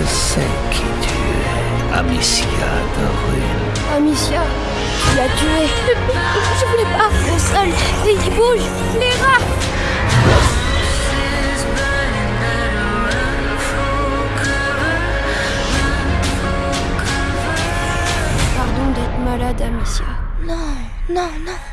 Je sais qui tu es, Amicia de Rune. Amicia, qui a tué Je voulais pas Le sol, il bouge Les rats Pardon d'être malade, Amicia. Non, non, non.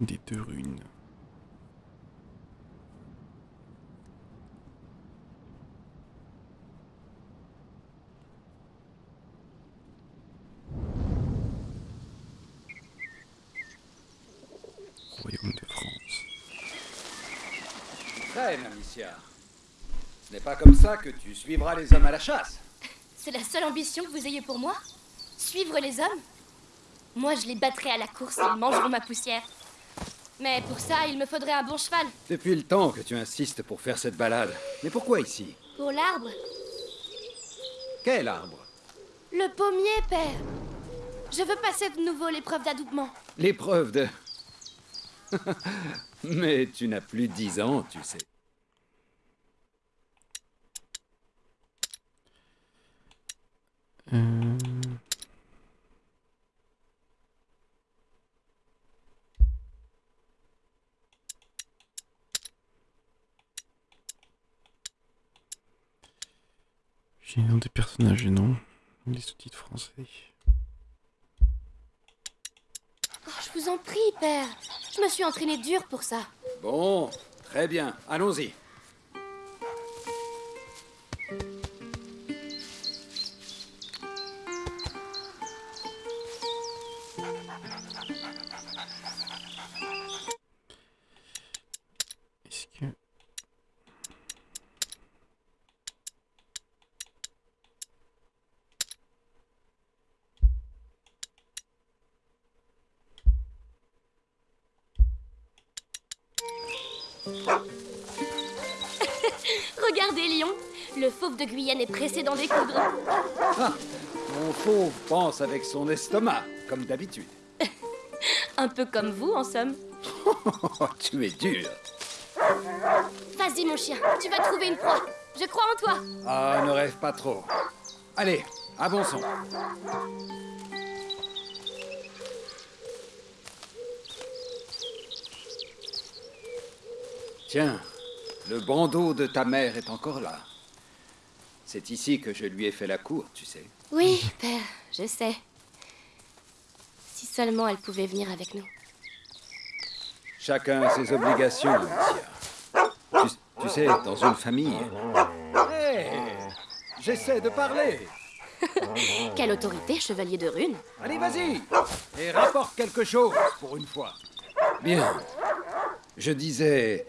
Des deux runes. Royaume de France. Traîne, Amicia. Ce n'est pas comme ça que tu suivras les hommes à la chasse. C'est la seule ambition que vous ayez pour moi? Suivre les hommes? Moi, je les battrai à la course et ils mangeront ma poussière. Mais pour ça, il me faudrait un bon cheval. Depuis le temps que tu insistes pour faire cette balade. Mais pourquoi ici? Pour l'arbre Quel arbre? Le pommier, père Je veux passer de nouveau l'épreuve d'adoubement. L'épreuve de... Mais tu n'as plus dix ans, tu sais. Euh... Des personnages et non les sous-titres français. Oh, je vous en prie, père. Je me suis entraîné dur pour ça. Bon, très bien. Allons-y. Regardez, Lion. Le fauve de Guyane est pressé d'en découdre. Ah, mon fauve pense avec son estomac, comme d'habitude. Un peu comme vous, en somme. Oh, tu es dur. Vas-y, mon chien. Tu vas trouver une proie. Je crois en toi. Ah, ne rêve pas trop. Allez, avançons. Tiens, le bandeau de ta mère est encore là. C'est ici que je lui ai fait la cour, tu sais. Oui, père, je sais. Si seulement elle pouvait venir avec nous. Chacun a ses obligations, Alicia. Tu, tu sais, dans une famille. Hé J'essaie de parler. Quelle autorité, chevalier de rune Allez, vas-y Et rapporte quelque chose, pour une fois. Bien. Je disais,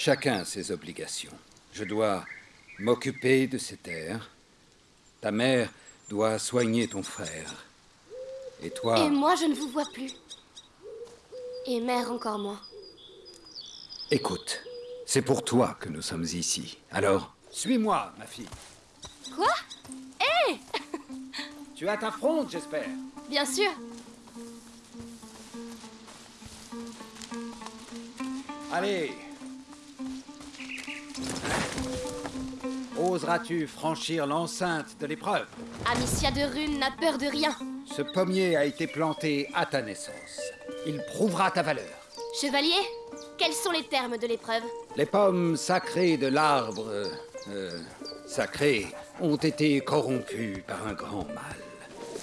chacun a ses obligations. Je dois m'occuper de ces terres. Ta mère doit soigner ton frère. Et toi... Et moi, je ne vous vois plus. Et mère encore moins. Écoute, c'est pour toi que nous sommes ici. Alors, suis-moi, ma fille. Quoi? Hé Tu as ta fronde, j'espère. Bien sûr. Allez. Oseras-tu franchir l'enceinte de l'épreuve? Amicia de Rune n'a peur de rien. Ce pommier a été planté à ta naissance. Il prouvera ta valeur. Chevalier, Quels sont les termes de l'épreuve? Les pommes sacrées de l'arbre euh, euh, sacré ont été corrompues par un grand mal.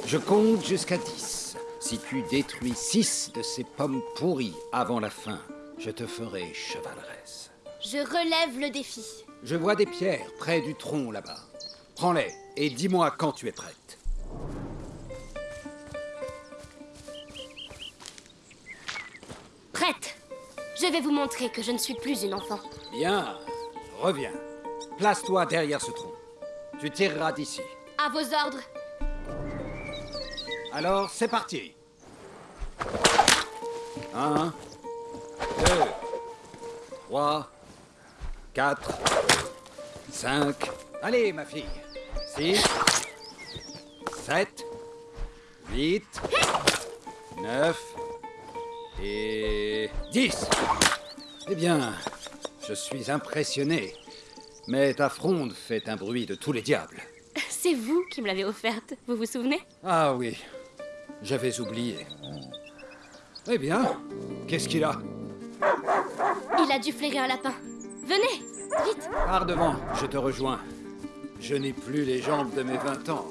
Je compte jusqu'à 10. Si tu détruis 6 de ces pommes pourries avant la fin, je te ferai chevaleresse. Je relève le défi. Je vois des pierres près du tronc là-bas. Prends-les et dis-moi quand tu es prête. Prête Je vais vous montrer que je ne suis plus une enfant. Bien, reviens. Place-toi derrière ce tronc. Tu tireras d'ici. À vos ordres. Alors, c'est parti. Un, deux, trois, quatre, cinq. Allez, ma fille. Six, sept, huit, neuf et dix. Eh bien, je suis impressionné. Mais ta fronde fait un bruit de tous les diables. C'est vous qui me l'avez offerte, vous vous souvenez? Ah oui, j'avais oublié. Eh bien, qu'est-ce qu'il a? Il a dû flairer un lapin. Venez, vite Pars devant, je te rejoins. Je n'ai plus les jambes de mes 20 ans.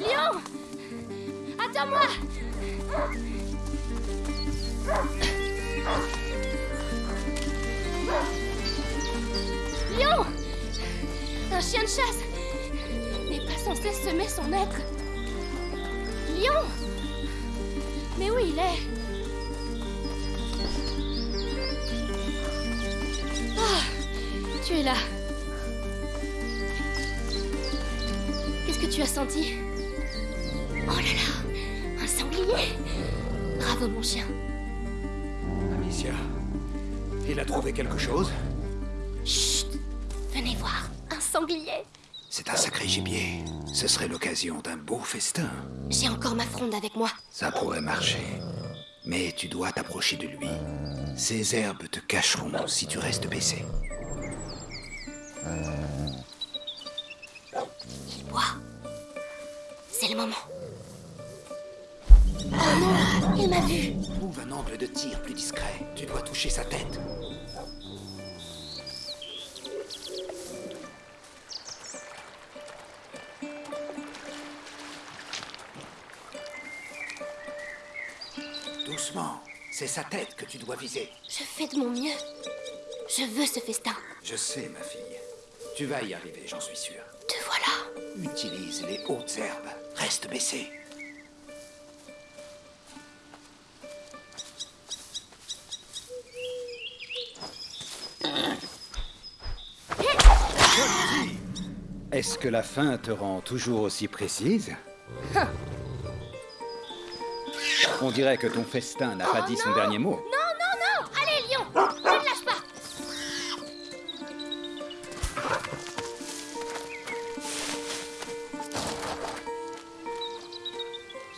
Lion Attends-moi Lion Un chien de chasse censé semer son maître. Lion Mais où il est? Ah Tu es là. Qu'est-ce que tu as senti? Oh là là Un sanglier Bravo mon chien. Amicia, il a trouvé quelque chose? Chut Venez voir, un sanglier C'est un sacré gibier. Ce serait l'occasion d'un beau festin. J'ai encore ma fronde avec moi. Ça pourrait marcher. Mais tu dois t'approcher de lui. Ces herbes te cacheront si tu restes baissé. Il boit. C'est le moment. Oh non Il m'a vu Trouve un angle de tir plus discret. Tu dois toucher sa tête. C'est sa tête que tu dois viser. Je fais de mon mieux. Je veux ce festin. Je sais, ma fille. Tu vas y arriver, j'en suis sûr. Te voilà. Utilise les hautes herbes. Reste baissé. Est-ce que la faim te rend toujours aussi précise? On dirait que ton festin n'a pas dit son dernier mot. Non, non, non Allez, Lion Ne me lâche pas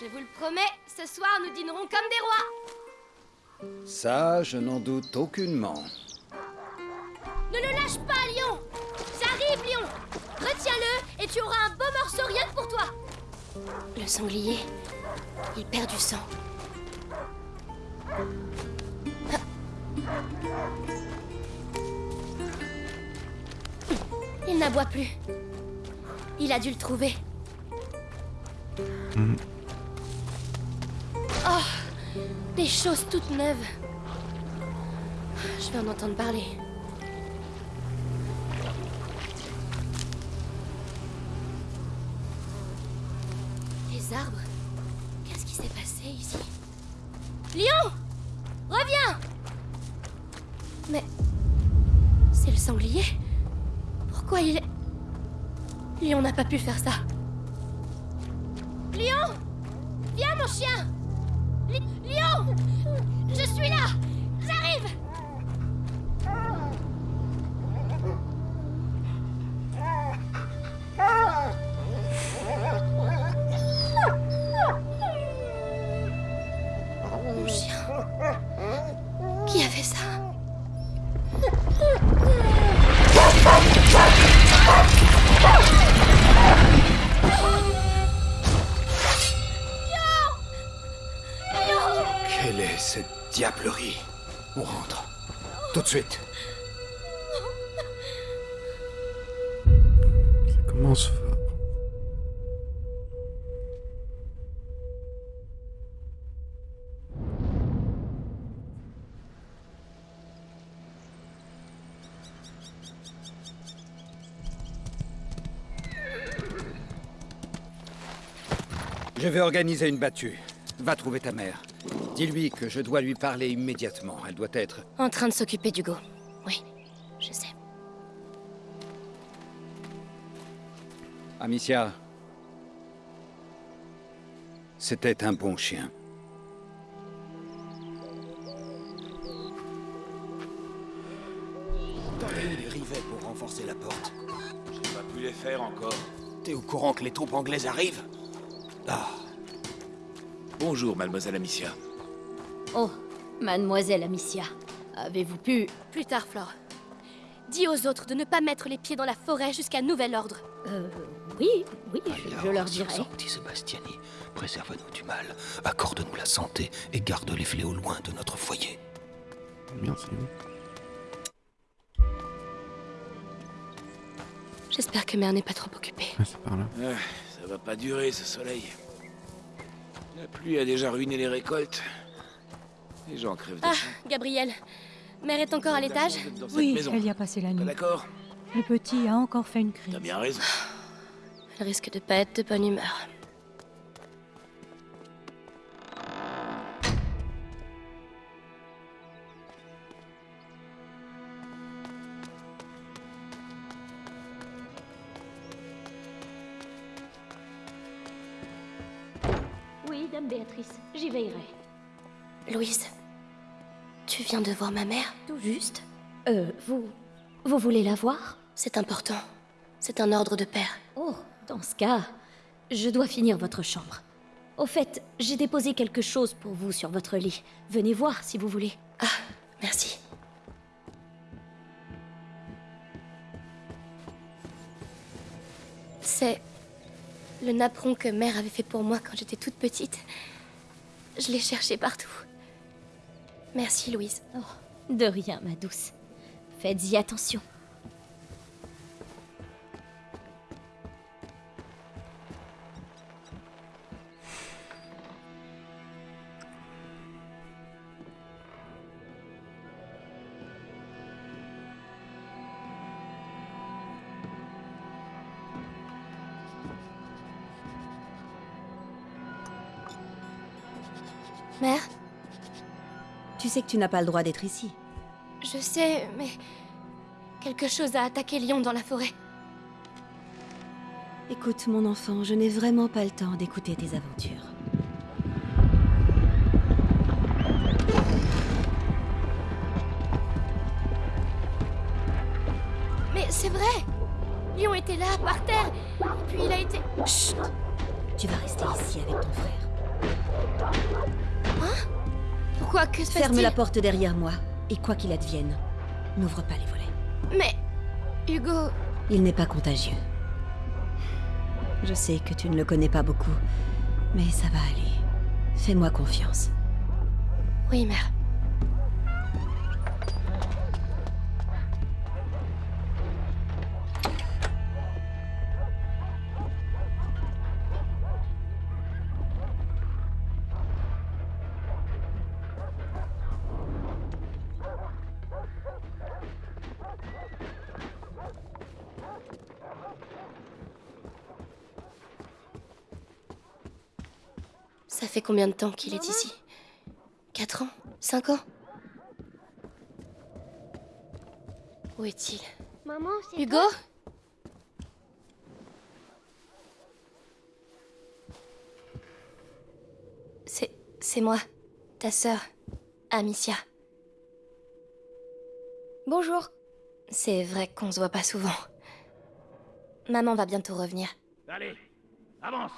Je vous le promets, ce soir nous dînerons comme des rois Ça, je n'en doute aucunement. Ne le lâche pas, Lion J'arrive, Lion Retiens-le et tu auras un beau morceau rien que pour toi Le sanglier, il perd du sang. Plus. Il a dû le trouver. Oh, des choses toutes neuves. Je vais en entendre parler. Les arbres Qu'est-ce qui s'est passé ici? Lion Reviens Mais... C'est le sanglier Pourquoi il est... Lion n'a pas pu faire ça. Lion Viens mon chien! Li- Lion Je suis là vais organiser une battue. Va trouver ta mère. Dis-lui que je dois lui parler immédiatement. Elle doit être... En train de s'occuper d'Hugo. Oui, je sais. Amicia. C'était un bon chien. T'en as eu les rivets pour renforcer la porte. J'ai pas pu les faire encore. T'es au courant que les troupes anglaises arrivent? Ah. Bonjour, mademoiselle Amicia. Oh, mademoiselle Amicia, avez-vous pu... Plus tard, Flore? Dis aux autres de ne pas mettre les pieds dans la forêt jusqu'à nouvel ordre. Euh, oui, oui, je, je leur dirai. Sorti Sebastiani, préserve-nous du mal, accorde-nous la santé et garde les fléaux loin de notre foyer. Merci. J'espère que mère n'est pas trop occupée. Ah, c'est par là. Ah, ça va pas durer, ce soleil. La pluie a déjà ruiné les récoltes. Les gens crèvent de Ah. Gabriel. Mère est encore à l'étage Oui, maison. elle y a passé la nuit. d'accord Le petit a encore fait une crise. T'as bien raison. Elle risque de pas être de bonne humeur. Viens de voir ma mère? Tout juste. Euh, vous... Vous voulez la voir? C'est important. C'est un ordre de père. Oh, dans ce cas, je dois finir votre chambre. Au fait, j'ai déposé quelque chose pour vous sur votre lit. Venez voir si vous voulez. Ah, merci. C'est le napperon que mère avait fait pour moi quand j'étais toute petite. Je l'ai cherché partout. Merci, Louise. Oh, de rien, ma douce. Faites-y attention. Sais que tu n'as pas le droit d'être ici. je sais, mais quelque chose a attaqué Lyon dans la forêt. Écoute, mon enfant, je n'ai vraiment pas le temps d'écouter tes aventures. Mais c'est vrai Lyon était là, par terre, puis il a été... Chut Tu vas rester ici avec ton frère. Que se Ferme la porte derrière moi, et quoi qu'il advienne, n'ouvre pas les volets. Mais... Hugo... Il n'est pas contagieux. Je sais que tu ne le connais pas beaucoup, mais ça va aller. Fais-moi confiance. Oui, mère. Combien de temps qu'il est ici Quatre ans Cinq ans Où est-il Maman, c'est Hugo C'est... c'est moi, ta sœur, Amicia. Bonjour. C'est vrai qu'on se voit pas souvent. Maman va bientôt revenir. Allez, avance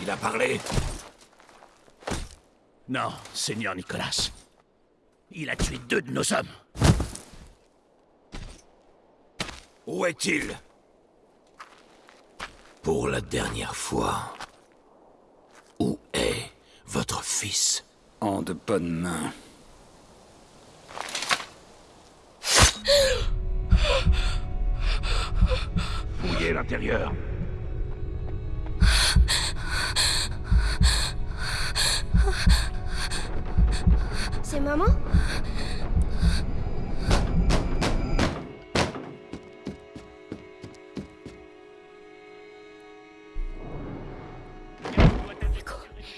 Il a parlé Non, Seigneur Nicolas. Il a tué deux de nos hommes. Où est-il? Pour la dernière fois. Où est votre fils? En de bonnes mains. Fouillez l'intérieur? C'est maman Hugo,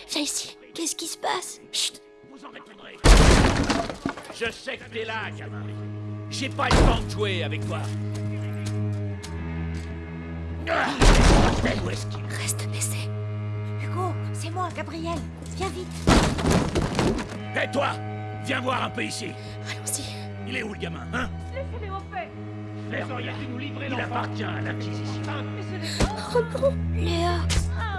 viens ici. Qu'est-ce qui se passe? Chut Vous en répondrez. Je sais que t'es là, gamin. J'ai pas le temps de jouer avec toi. Où est-ce qu'il est Reste baissé. Hugo, c'est moi, Gabriel. Viens vite. Hé, toi? Viens voir un peu ici. Allons-y. Il est où, le gamin, hein? Laissez-les en paix. Nous livrer Il appartient à l'Inquisition. Oh non Léa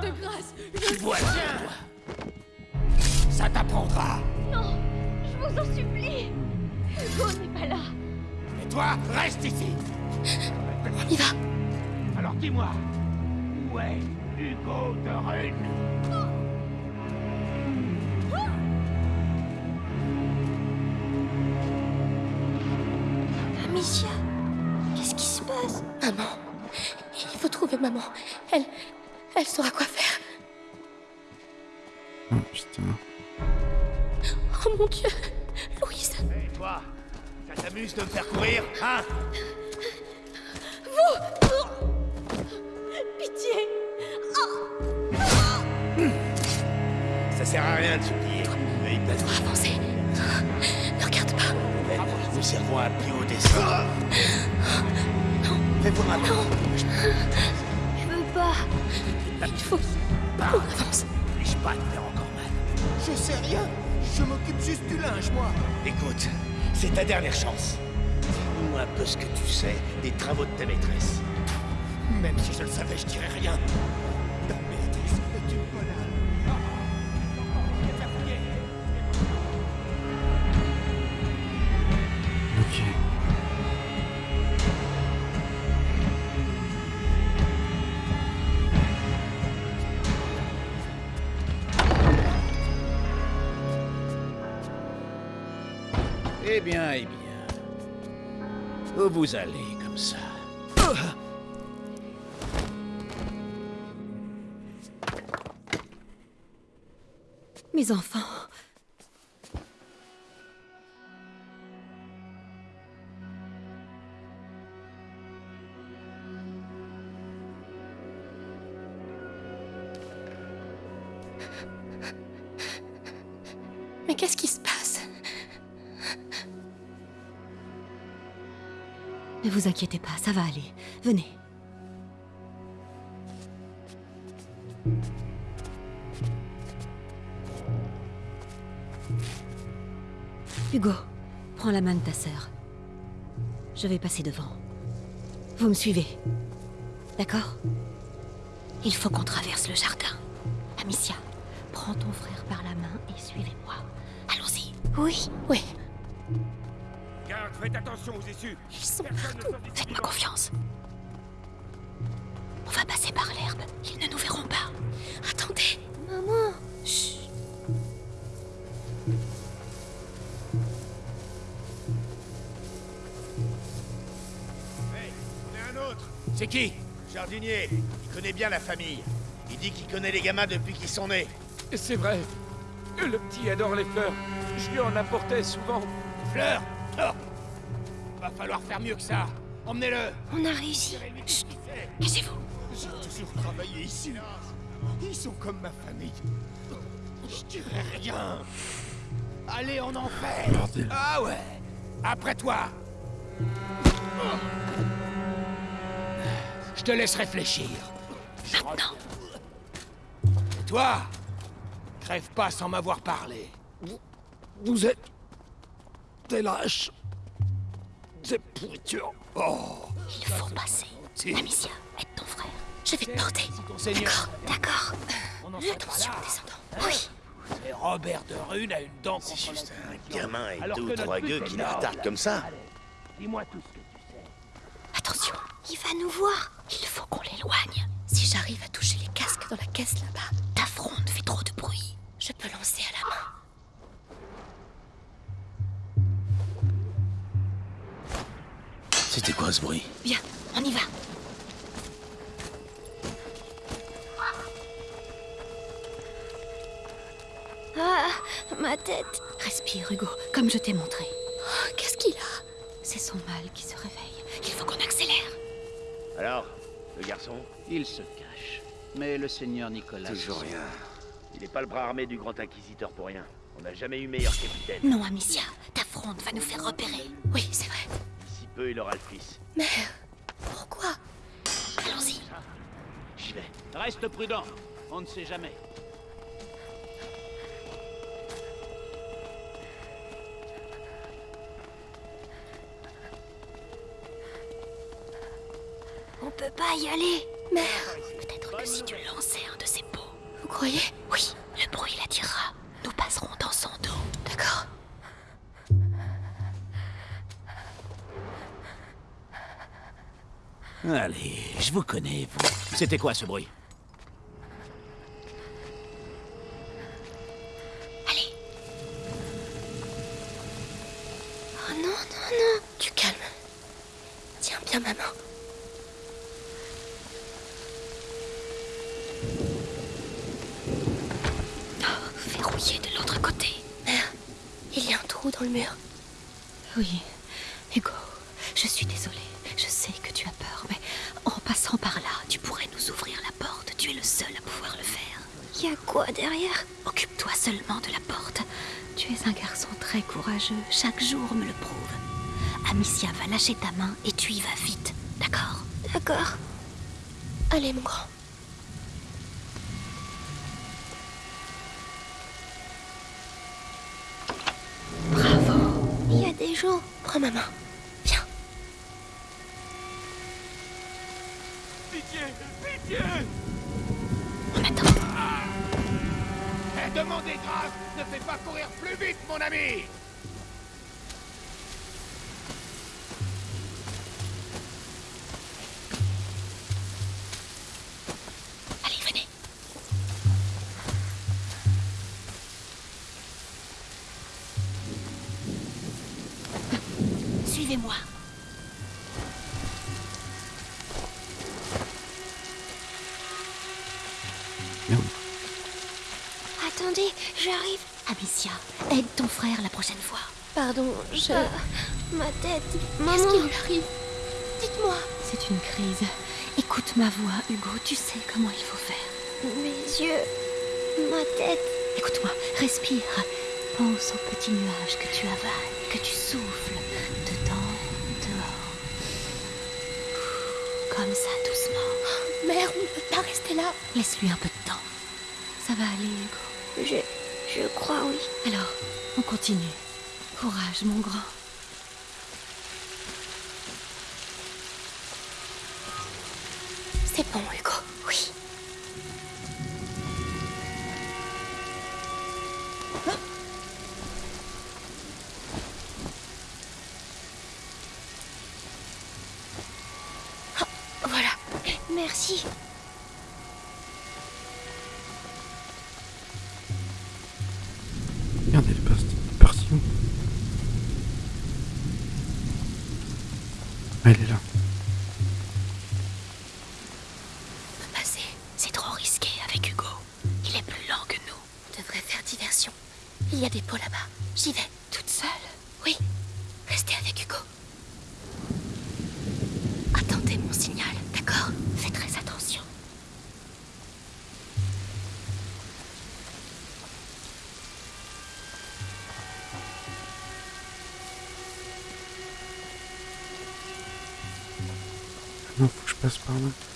De grâce Tu vois bien, toi. Ça t'apprendra. Non Je vous en supplie Hugo n'est pas là Et toi, reste ici. On y va Alors dis-moi, où est Hugo de Rune maman. Elle... Elle saura quoi faire. Oh putain. Oh mon Dieu Louise Et toi Ça t'amuse de me faire courir, hein? Pitié Ça sert à rien de supplier. Mais il peut Faut avancer. Ne regarde pas. Nous servons à plus haut. Fais voir un peu. Je veux pas Il faut qu'on avance. N'oblige pas à te faire encore mal. Je sais rien. Je m'occupe juste du linge, moi. Écoute, c'est ta dernière chance. Dis-nous un peu ce que tu sais des travaux de ta maîtresse. Même si je le savais, je dirais rien. Ta maîtresse est une bonne vous allez comme ça Ne vous inquiétez pas, ça va aller. Venez. Hugo, prends la main de ta sœur. Je vais passer devant. Vous me suivez. D'accord? Il faut qu'on traverse le jardin. Amicia, prends ton frère par la main et suivez-moi. Allons-y. Oui, oui. Faites attention aux issues. Ils sont partout. Faites-moi confiance. On va passer par l'herbe. Ils ne nous verront pas. Attendez. Maman. Chut. Hey, on est un autre. C'est qui? Jardinier. Il connaît bien la famille. Il dit qu'il connaît les gamins depuis qu'ils sont nés. C'est vrai. Le petit adore les fleurs. Je lui en apportais souvent. Fleurs? Oh Va falloir faire mieux que ça. Emmenez-le. On a réussi. Chut. Cachez-vous. J'ai toujours travaillé ici. Ils sont comme ma famille. Je dirais rien. Allez en enfer. Bordel. Ah ouais. Après toi. Je te laisse réfléchir. Maintenant. Et toi Crève pas sans m'avoir parlé. Vous êtes des lâches. Des pourritures. Oh. Il faut passer. Amicia, aide ton frère. Je vais te porter. D'accord, d'accord. Attention, descendant. Oui. Et Robert de Rune a une dent contre C'est juste un gamin et deux ou trois gueux est qui la retardent comme ça. Dis-moi tout ce que tu sais. Attention. Il va nous voir. Il faut qu'on l'éloigne. Si j'arrive à toucher les casques dans la caisse là-bas, Ta C'était quoi ce bruit Bien, on y va. Ah, ma tête. Respire, Hugo, comme je t'ai montré. Oh, Qu'est-ce qu'il a? C'est son mal qui se réveille. Il faut qu'on accélère. Alors, le garçon Il se cache. Mais le seigneur Nicolas... Toujours rien. Il n'est pas le bras armé du grand inquisiteur pour rien. On n'a jamais eu meilleur capitaine. Non, Amicia, ta fronde va nous faire repérer. Oui, c'est vrai. Peu, il aura le fils. Mais pourquoi? Allons-y. J'y vais. Reste prudent. On ne sait jamais. On peut pas y aller. Mère, Peut-être que si tu lançais un de ces pots. vous croyez? Oui, le bruit l'attirera. Nous passerons dans son dos. D'accord. Allez, je vous connais, vous. C'était quoi ce bruit? Chaque jour me le prouve. Amicia va lâcher ta main et tu y vas vite. D'accord? D'accord. Allez, mon grand. Bravo. Il y a des gens. Prends ma main. Merde. Attendez, j'arrive. Amicia, aide ton frère la prochaine fois. Pardon, je. ma tête. Qu'est-ce qui lui arrive? Dites-moi. C'est une crise. Écoute ma voix, Hugo. Tu sais comment il faut faire. Mes yeux. Ma tête. Écoute-moi, respire. Pense aux petits nuages que tu avales, que tu souffles, dedans, dehors. Comme ça, doucement. Mère, on ne peut pas rester là. Laisse-lui un peu de temps. Ça va aller, Hugo. Je. Je crois, oui. Alors, on continue. Courage, mon grand. C'est bon, Non, faut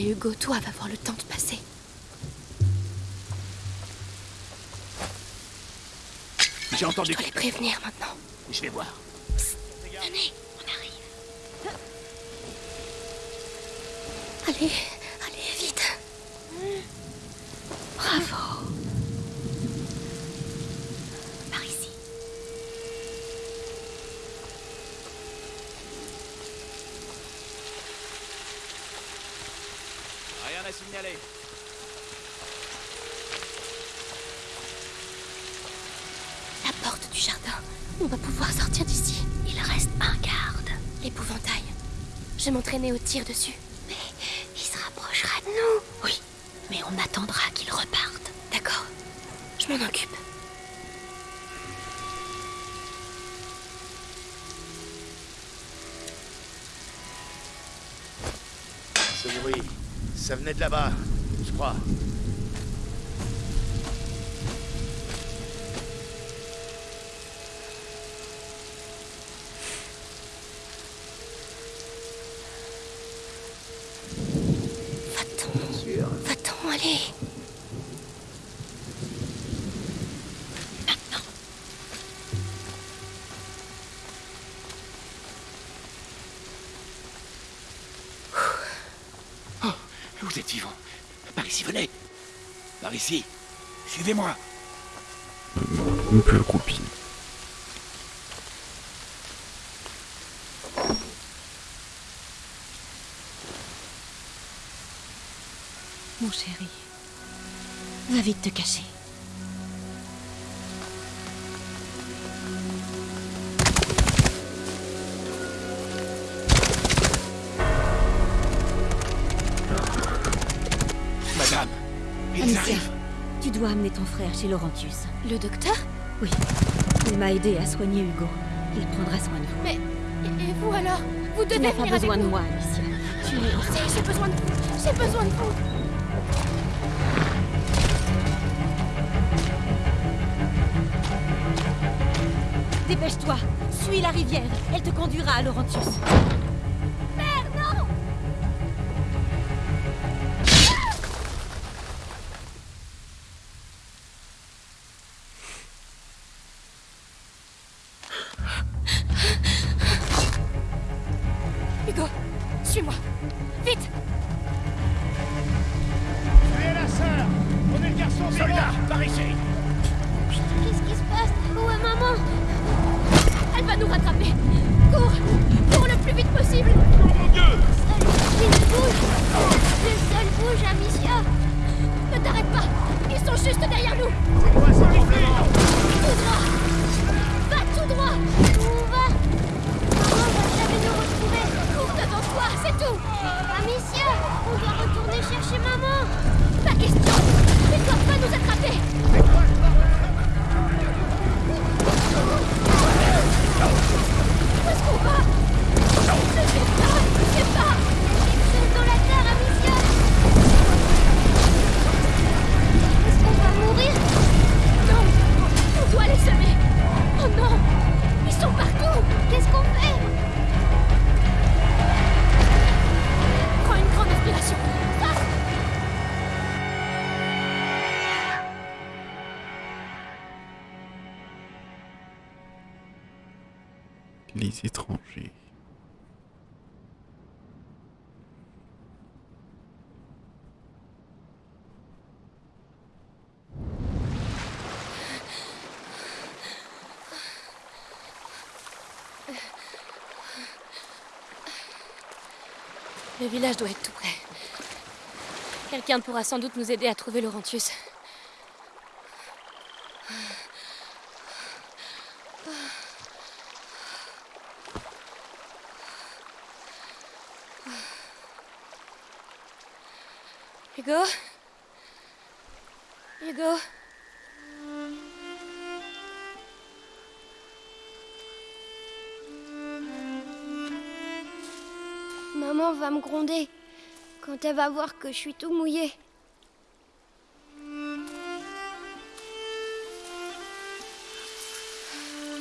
et Hugo doivent avoir le temps de passer. J'ai entendu. Je dois les prévenir maintenant. Je vais voir. Venez, on arrive. Allez, dessus. Mais il se rapprochera de nous. Oui, mais on attendra qu'il reparte. D'accord. Je m'en occupe. Ce bruit, ça venait de là-bas, je crois. Chez Laurentius. Le docteur Oui. Il m'a aidé à soigner Hugo. Il prendra soin de vous. Mais. Et vous alors? Vous Tu devez n'as pas venir besoin de moi, Amicia. Tu es... J'ai besoin de vous. J'ai besoin de vous. Dépêche-toi. Suis la rivière. Elle te conduira à Laurentius. Les étrangers. Le village doit être tout près. Quelqu'un pourra sans doute nous aider à trouver Laurentius. Hugo Maman va me gronder quand elle va voir que je suis tout mouillé.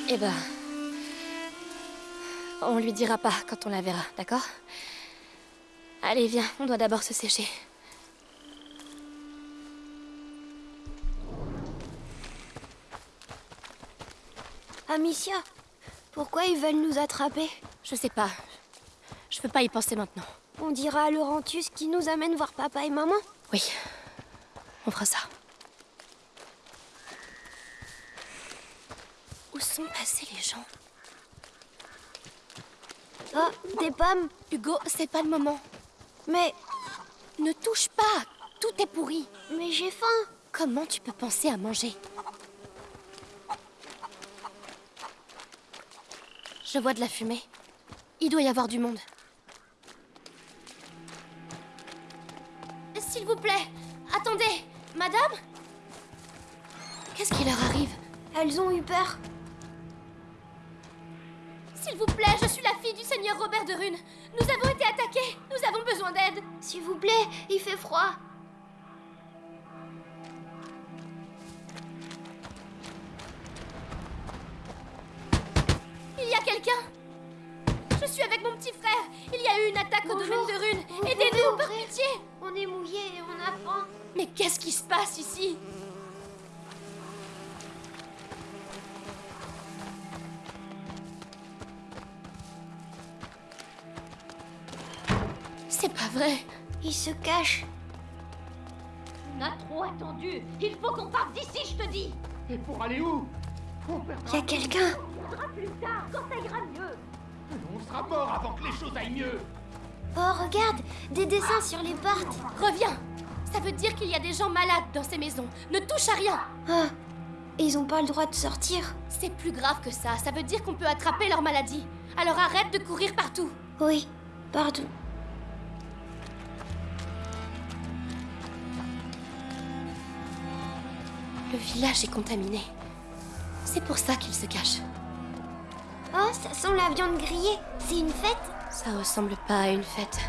Eh ben. On lui dira pas quand on la verra, d'accord? Allez, viens, on doit d'abord se sécher. Amicia, pourquoi ils veulent nous attraper Je sais pas. Je peux pas y penser maintenant. On dira à Laurentius qui nous amène voir papa et maman Oui. On fera ça. Où sont passés les gens Oh, des pommes Hugo, c'est pas le moment. Mais... Ne touche pas Tout est pourri Mais j'ai faim Comment tu peux penser à manger? Je vois de la fumée. Il doit y avoir du monde. S'il vous plaît, attendez Madame? Qu'est-ce qui leur arrive? Elles ont eu peur. S'il vous plaît, je suis la fille du seigneur Robert de Rune. Nous avons été attaqués. Nous avons besoin d'aide. S'il vous plaît, il fait froid. Mais qu'est-ce qui se passe ici? C'est pas vrai. Il se cache. On a trop attendu. Il faut qu'on parte d'ici, je te dis. Et pour aller où? Il y a quelqu'un. On plus tard, quand ça ira mieux. On sera mort avant que les choses aillent mieux. Oh, regarde, des dessins sur les portes. Reviens Ça veut dire qu'il y a des gens malades dans ces maisons. Ne touche à rien Ah, ils ont pas le droit de sortir. C'est plus grave que ça. Ça veut dire qu'on peut attraper leur maladie. Alors arrête de courir partout. Oui, pardon. Le village est contaminé. C'est pour ça qu'ils se cachent. Oh, ça sent la viande grillée. C'est une fête? Ça ressemble pas à une fête.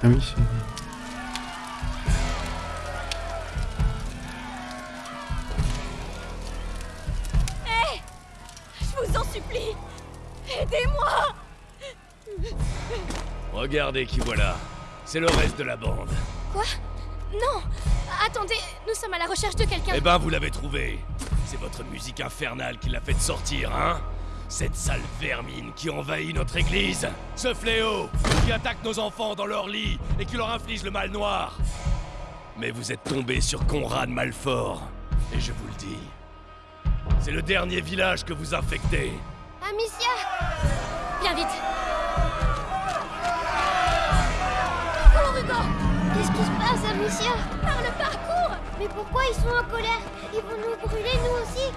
Ah oui, c'est... Hé Je vous en supplie Aidez-moi Regardez qui voilà. C'est le reste de la bande. Quoi? Non Attendez, nous sommes à la recherche de quelqu'un. Eh ben, vous l'avez trouvé. C'est votre musique infernale qui l'a fait sortir, hein? Cette sale vermine qui envahit notre église. Ce fléau qui attaque nos enfants dans leur lit et qui leur inflige le mal noir. Mais vous êtes tombé sur Conrad Malfort. Et je vous le dis. C'est le dernier village que vous infectez. Amicia Viens vite Cours, Hugo Qu'est-ce qui se passe, Amicia? Par le parcours Mais pourquoi ils sont en colère? Ils vont nous brûler, nous aussi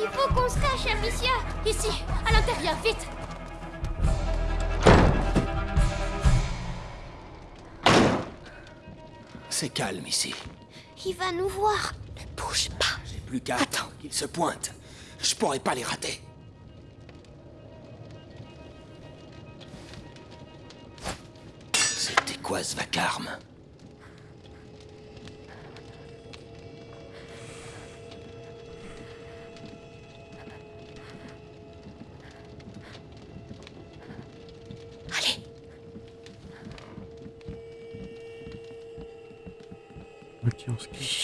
Il faut qu'on se cache, Amicia Ici, à l'intérieur, vite C'est calme ici. Il va nous voir. Ne bouge pas J'ai plus qu'à attendre qu'ils se pointent. Je pourrais pas les rater. C'était quoi ce vacarme? Ok,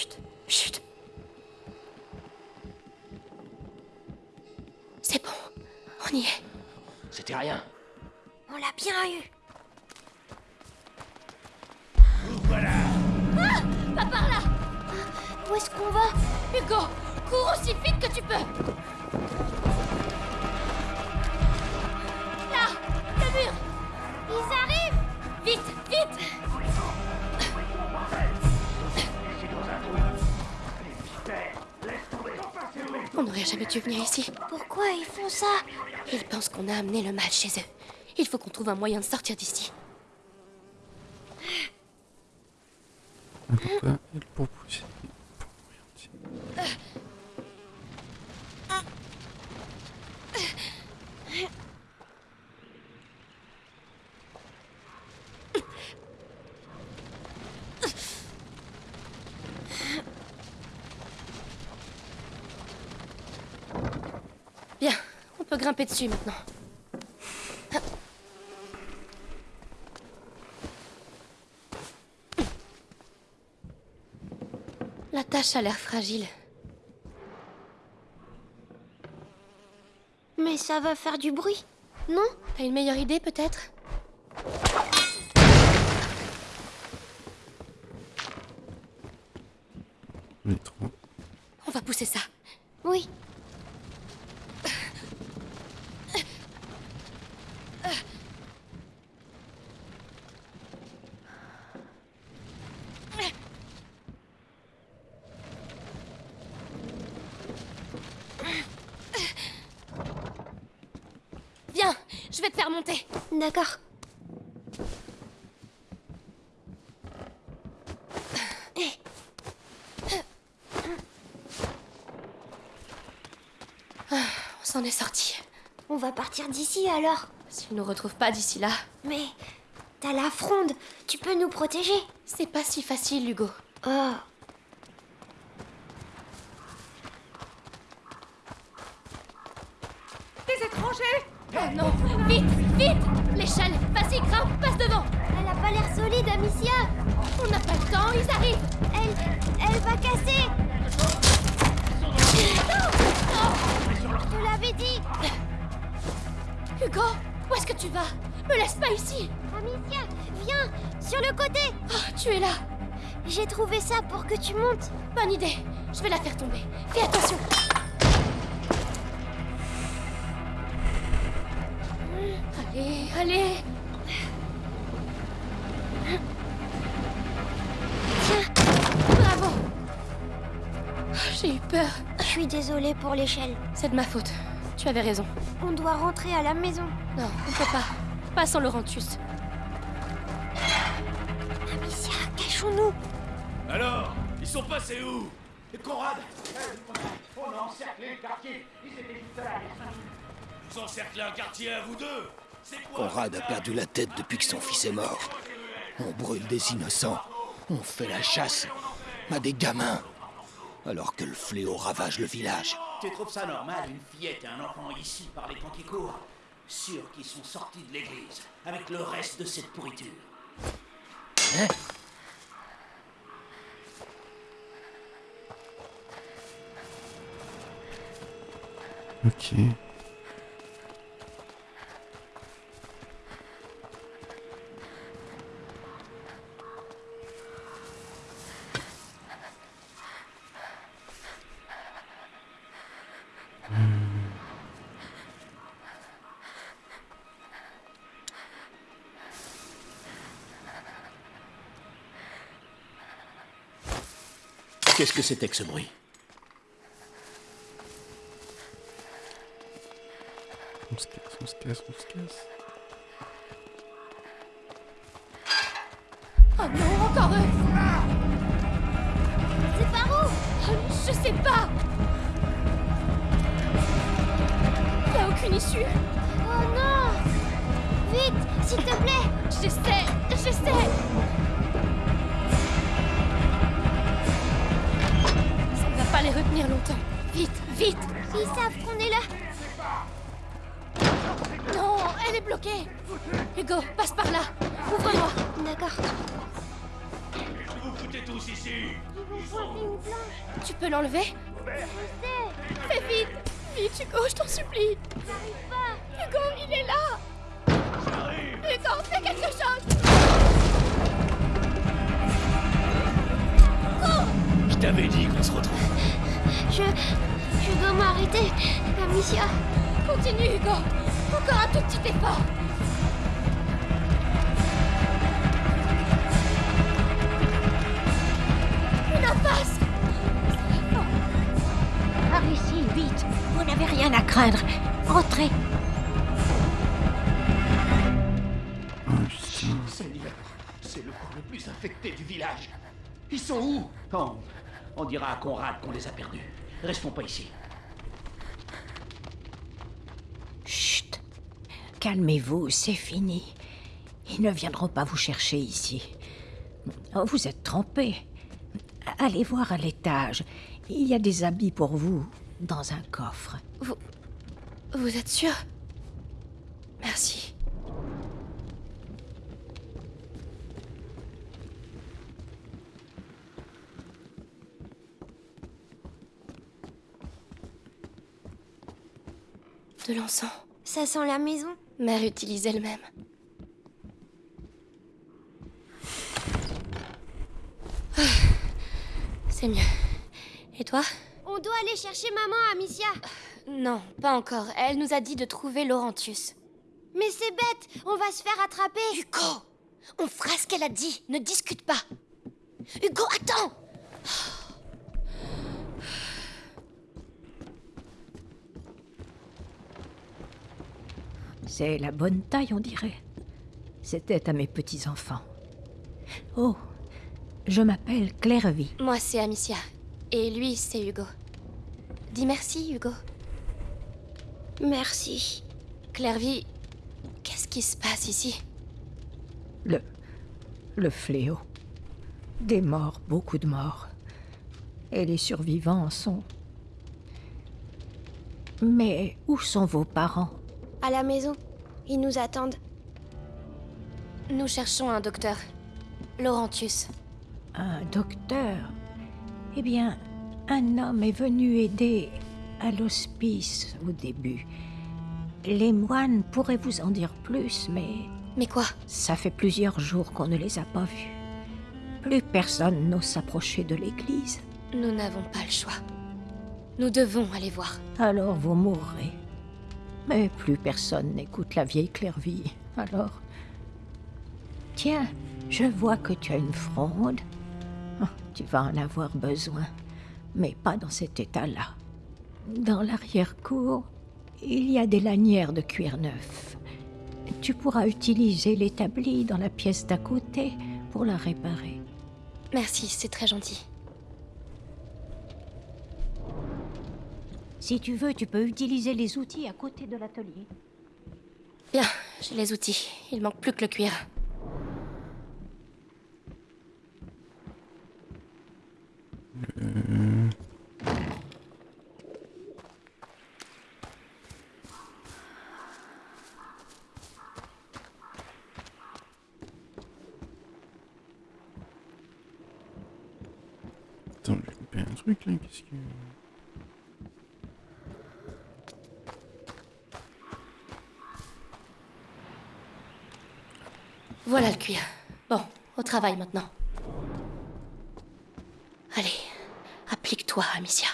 dû venir ici. Pourquoi ils font ça? Ils pensent qu'on a amené le mal chez eux. Il faut qu'on trouve un moyen de sortir d'ici. Pourquoi il propose peux grimper dessus maintenant. La tâche a l'air fragile. Mais ça va faire du bruit, non? T'as une meilleure idée peut-être On est trop. On va pousser ça. Oui. Viens, je vais te faire monter. D'accord. On s'en est sorti. On va partir d'ici alors. S'ils nous retrouvent pas d'ici là. Mais t'as la fronde. Tu peux nous protéger. C'est pas si facile, Hugo. Oh. Où est-ce que tu vas? Me laisse pas ici Amicia, viens sur le côté. Oh, tu es là J'ai trouvé ça pour que tu montes. Bonne idée Je vais la faire tomber. Fais attention Allez, allez Tiens, Bravo J'ai eu peur. je suis désolée pour l'échelle. C'est de ma faute. Tu avais raison. On doit rentrer à la maison. Non, on peut pas. Pas sans Laurentius. Amicia, cachons-nous. Alors Ils sont passés où? Conrad On a encerclé le quartier. Ils étaient juste là. Vous encerclez un quartier à vous deux C'est quoi Conrad a perdu la tête depuis que son fils est mort. On brûle des innocents. On fait la chasse à des gamins. Alors que le fléau ravage le village. Tu trouves ça normal, une fillette et un enfant ici par les temps qui courent Sûr qu'ils sont sortis de l'église, avec le reste de cette pourriture. Hein? Ok. Qu'est-ce que c'était que ce bruit On se casse, on se casse, on se casse. Oh non, encore eux C'est par où Oh, Je sais pas. Y a aucune issue. Oh non. Vite, s'il te plaît. J'essaie J'essaie les retenir longtemps. Vite, vite Ils savent qu'on est là. Non, elle est bloquée Hugo, passe par là Ouvre-moi D'accord. Vous foutez tous ici? Une planche. Tu peux l'enlever? Fais vite Vite, Hugo, je t'en supplie J'arrive pas. Hugo, il est là Hugo, fais quelque chose Je t'avais dit qu'on se retrouve. Je, je dois m'arrêter. Amicia. Continue, Hugo Encore un tout petit effort Une impasse Par ici, vite. Vous n'avez rien à craindre. Entrez. Seigneur, c'est le coin le plus infecté du village. Ils sont où? On dira à Conrad qu'on les a perdus. Restons pas ici. Chut. Calmez-vous, c'est fini. Ils ne viendront pas vous chercher ici. Oh, vous êtes trompés. Allez voir à l'étage. Il y a des habits pour vous dans un coffre. Vous êtes sûr? Merci. De l'encens. Ça sent la maison. Mère utilise elle-même. Ah, C'est mieux. Et toi? On doit aller chercher maman, Amicia. Non, pas encore. Elle nous a dit de trouver Laurentius. Mais c'est bête, on va se faire attraper. Hugo On fera ce qu'elle a dit, ne discute pas. Hugo, attends C'est la bonne taille, on dirait. C'était à mes petits-enfants. Oh, je m'appelle Clairvy. Moi, c'est Amicia. Et lui, c'est Hugo. Dis merci, Hugo. Merci. Clairvy, qu'est-ce qui se passe ici? Le. le fléau. Des morts, beaucoup de morts. Et les survivants sont. Mais où sont vos parents? À la maison. Ils nous attendent. Nous cherchons un docteur. Laurentius. Un docteur? Eh bien, un homme est venu aider à l'hospice au début. Les moines pourraient vous en dire plus, mais... Mais quoi? Ça fait plusieurs jours qu'on ne les a pas vus. Plus personne n'ose s'approcher de l'église. Nous n'avons pas le choix. Nous devons aller voir. Alors vous mourrez. Mais plus personne n'écoute la vieille Clairvy. Alors... Tiens, je vois que tu as une fronde. Oh, tu vas en avoir besoin, mais pas dans cet état-là. Dans l'arrière-cour, il y a des lanières de cuir neuf. Tu pourras utiliser l'établi dans la pièce d'à côté pour la réparer. Merci, c'est très gentil. Si tu veux, tu peux utiliser les outils à côté de l'atelier. Bien, j'ai les outils. Il manque plus que le cuir. Euh, Attends, j'ai coupé un truc là, qu'est-ce que... Voilà le cuir. Bon, au travail maintenant. Allez, applique-toi, Amicia.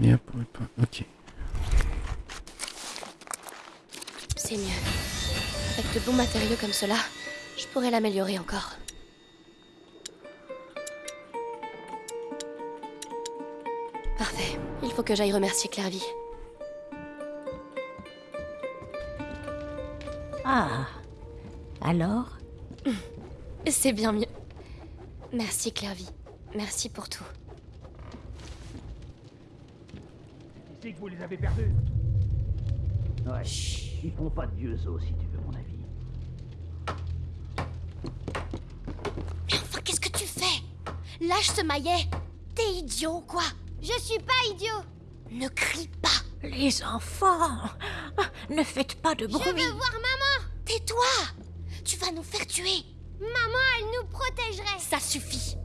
Pas... Ok. C'est mieux. Avec de bons matériaux comme cela, je pourrais l'améliorer encore. Parfait. Il faut que j'aille remercier Clairvy. Ah Alors C'est bien mieux. Merci Clairvy. Merci pour tout. C'est que vous les avez perdus. Ouais. Ils font pas de vieux os, si tu veux mon avis. Mais enfin, qu'est-ce que tu fais? Lâche ce maillet T'es idiot, quoi? Je suis pas idiot. Ne crie pas Les enfants Ne faites pas de bruit Je veux voir maman. Tais-toi Nous faire tuer Maman, elle nous protégerait. Ça suffit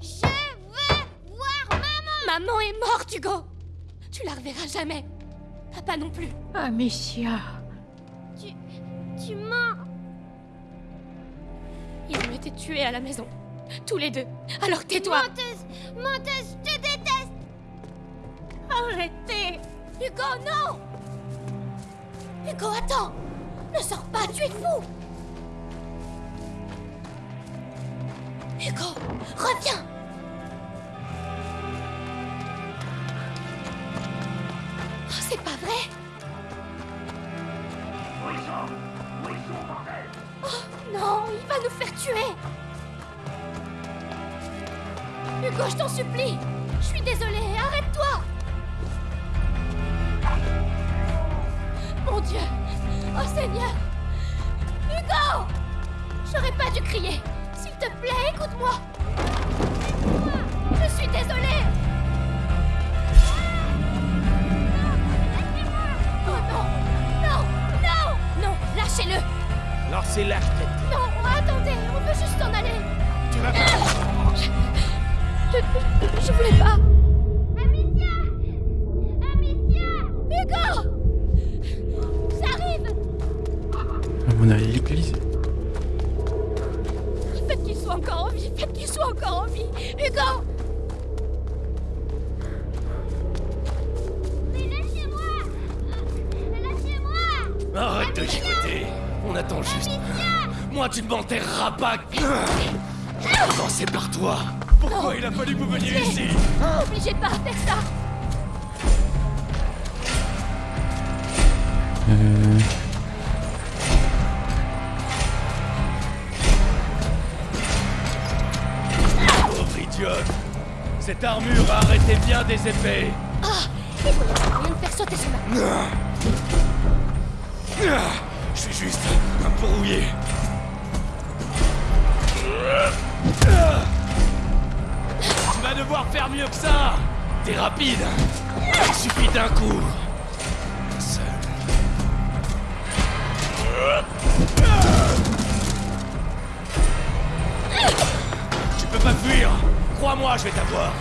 Je veux voir maman. Maman est morte, Hugo Tu la reverras jamais Papa non plus Amicia Tu... tu mens. Ils ont été tués à la maison. Tous les deux. Alors tais-toi Menteuse, menteuse, je te déteste. Arrêtez Hugo, non Hugo, attends Ne sors pas, tu es fou reviens Arrête de chicoter. On attend juste. Moi, tu ne m'enterreras pas. Commencez par toi. Pourquoi il a fallu que vous veniez ici N'obligez pas à faire ça Euh... Pauvre idiote. Cette armure a arrêté bien des épées. Ah Il faut rien de faire sauter ce mec Ah, Je suis juste un peu rouillé. Tu vas devoir faire mieux que ça. T'es rapide. Il suffit d'un coup. Seul. Tu peux pas fuir. Crois-moi, je vais t'avoir.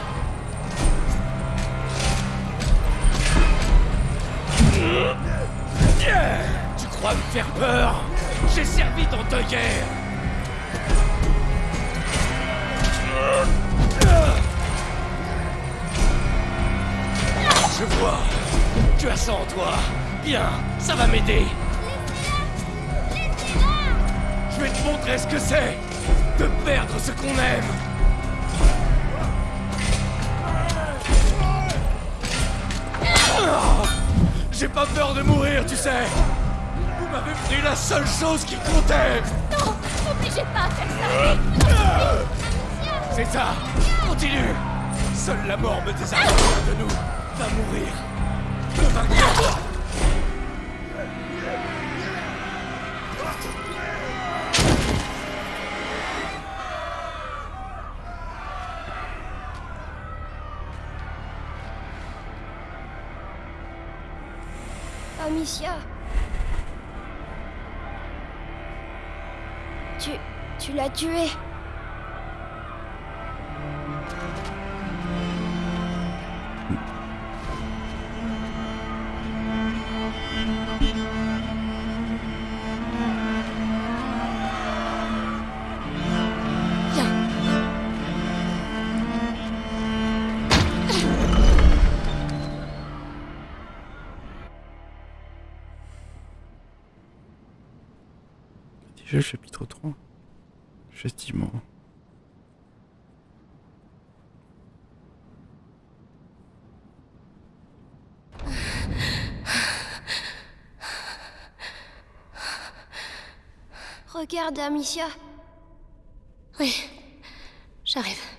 Crois me faire peur J'ai servi ton guerre Je vois. Tu as ça en toi. Bien, ça va m'aider. Je vais te montrer ce que c'est de perdre ce qu'on aime. J'ai pas peur de mourir, tu sais. Pris la seule chose qui comptait. Non N'obligez pas à faire ça C'est ça. Continue. Seule la mort me désarme de nous. Va mourir. Le vainqueur. Amicia. Tu l'as tué. Regarde, Amicia. Oui, j'arrive.